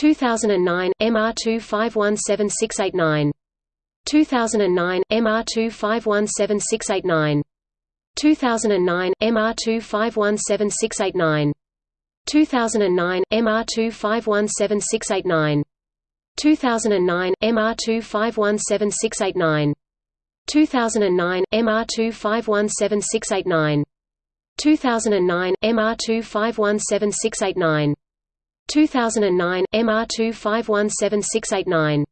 2009 MR2517689 2009 MR2517689 2009 MR2517689 2009 MR2517689 2009 MR2517689 2009 MR2517689 2009 MR2517689 2009 MR2517689